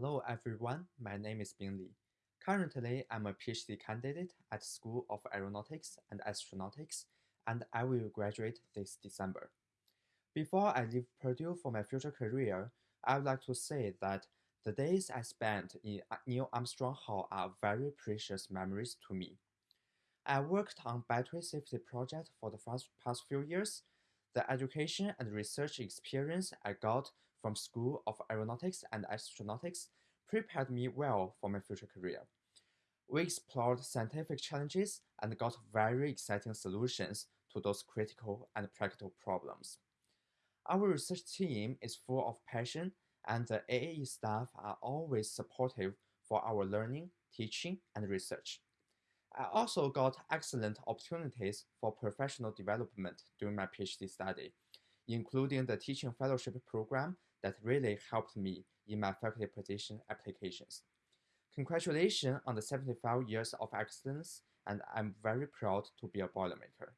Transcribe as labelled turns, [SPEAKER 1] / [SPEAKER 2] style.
[SPEAKER 1] Hello everyone, my name is Bing Li. Currently, I'm a PhD candidate at School of Aeronautics and Astronautics, and I will graduate this December. Before I leave Purdue for my future career, I would like to say that the days I spent in Neil Armstrong Hall are very precious memories to me. I worked on battery safety project for the past few years. The education and research experience I got from School of Aeronautics and Astronautics prepared me well for my future career. We explored scientific challenges and got very exciting solutions to those critical and practical problems. Our research team is full of passion and the AAE staff are always supportive for our learning, teaching, and research. I also got excellent opportunities for professional development during my PhD study, including the teaching fellowship program that really helped me in my faculty position applications. Congratulations on the 75 years of excellence, and I'm very proud to be a Boilermaker.